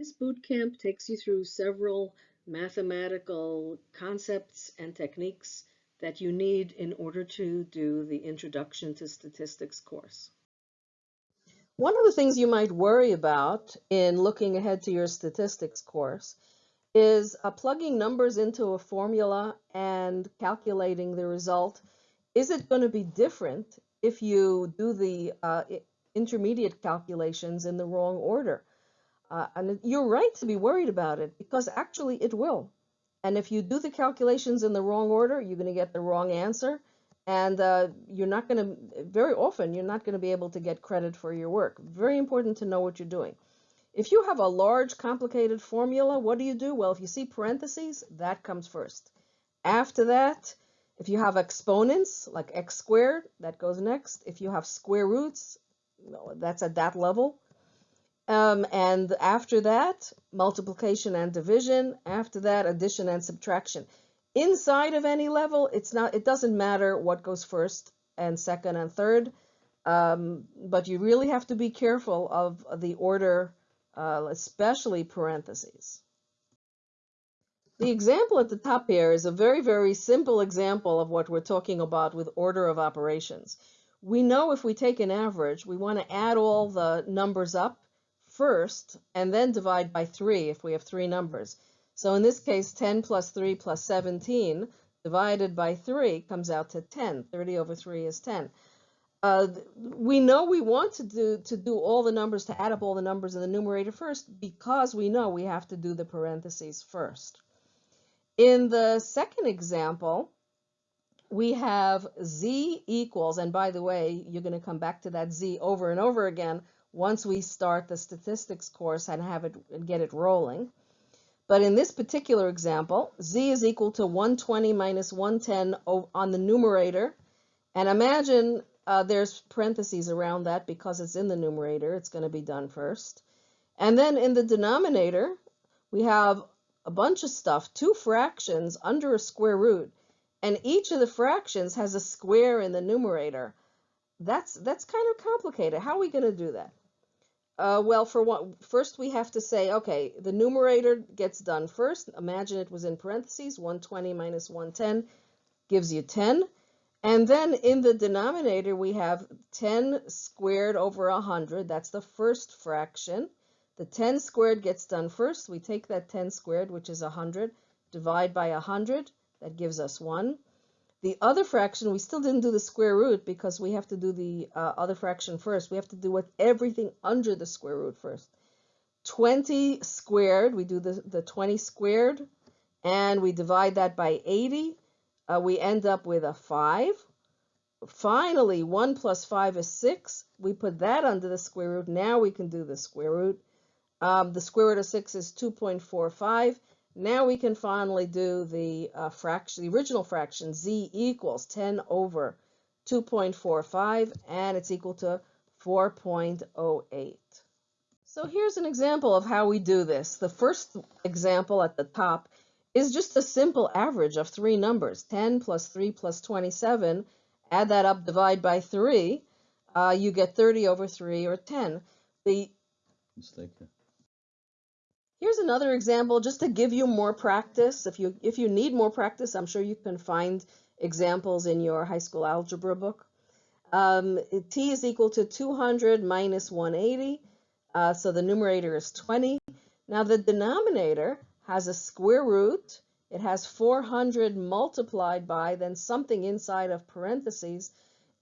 This boot camp takes you through several mathematical concepts and techniques that you need in order to do the Introduction to Statistics course. One of the things you might worry about in looking ahead to your statistics course is uh, plugging numbers into a formula and calculating the result. Is it going to be different if you do the uh, intermediate calculations in the wrong order? Uh, and you're right to be worried about it because actually it will. And if you do the calculations in the wrong order, you're going to get the wrong answer. And uh, you're not going to, very often, you're not going to be able to get credit for your work. Very important to know what you're doing. If you have a large, complicated formula, what do you do? Well, if you see parentheses, that comes first. After that, if you have exponents, like x squared, that goes next. If you have square roots, that's at that level. Um, and after that, multiplication and division. After that, addition and subtraction. Inside of any level, it's not. It doesn't matter what goes first and second and third, um, but you really have to be careful of the order, uh, especially parentheses. The example at the top here is a very, very simple example of what we're talking about with order of operations. We know if we take an average, we want to add all the numbers up first and then divide by 3 if we have three numbers. So in this case, 10 plus 3 plus 17 divided by 3 comes out to 10. 30 over 3 is 10. Uh, we know we want to do to do all the numbers, to add up all the numbers in the numerator first because we know we have to do the parentheses first. In the second example, we have z equals, and by the way, you're going to come back to that z over and over again once we start the statistics course and have it and get it rolling. But in this particular example, z is equal to 120 minus 110 on the numerator. And imagine uh, there's parentheses around that because it's in the numerator. It's going to be done first. And then in the denominator, we have a bunch of stuff, two fractions under a square root. And each of the fractions has a square in the numerator. That's, that's kind of complicated. How are we going to do that? Uh, well, for what, first we have to say, okay, the numerator gets done first. Imagine it was in parentheses, 120 minus 110 gives you 10. And then in the denominator, we have 10 squared over 100. That's the first fraction. The 10 squared gets done first. We take that 10 squared, which is 100, divide by 100. That gives us 1. The other fraction, we still didn't do the square root because we have to do the uh, other fraction first. We have to do with everything under the square root first. 20 squared, we do the, the 20 squared, and we divide that by 80. Uh, we end up with a 5. Finally, 1 plus 5 is 6. We put that under the square root. Now we can do the square root. Um, the square root of 6 is 2.45. Now we can finally do the uh, fraction, the original fraction, z equals 10 over 2.45, and it's equal to 4.08. So here's an example of how we do this. The first example at the top is just a simple average of three numbers, 10 plus 3 plus 27. Add that up, divide by 3. Uh, you get 30 over 3, or 10. The Mistake. Here's another example just to give you more practice. If you, if you need more practice, I'm sure you can find examples in your high school algebra book. Um, t is equal to 200 minus 180, uh, so the numerator is 20. Now the denominator has a square root. It has 400 multiplied by then something inside of parentheses.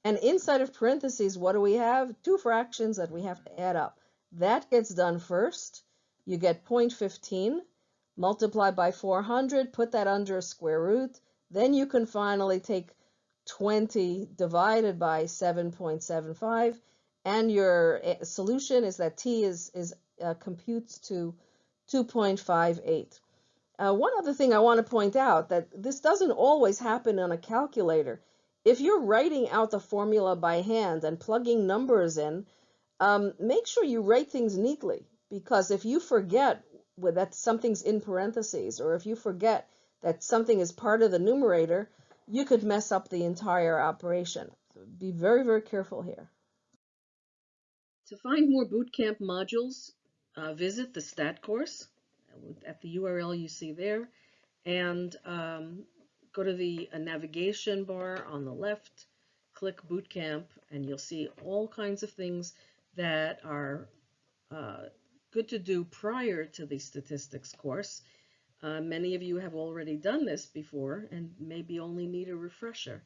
And inside of parentheses, what do we have? Two fractions that we have to add up. That gets done first you get 0.15, multiply by 400, put that under a square root. Then you can finally take 20 divided by 7.75, and your eh, solution is that t is, is uh, computes to 2.58. Uh, one other thing I want to point out that this doesn't always happen on a calculator. If you're writing out the formula by hand and plugging numbers in, um, make sure you write things neatly because if you forget that something's in parentheses or if you forget that something is part of the numerator, you could mess up the entire operation. So be very, very careful here. To find more bootcamp modules, uh, visit the STAT course at the URL you see there and um, go to the uh, navigation bar on the left, click Bootcamp, and you'll see all kinds of things that are uh, good to do prior to the statistics course. Uh, many of you have already done this before and maybe only need a refresher.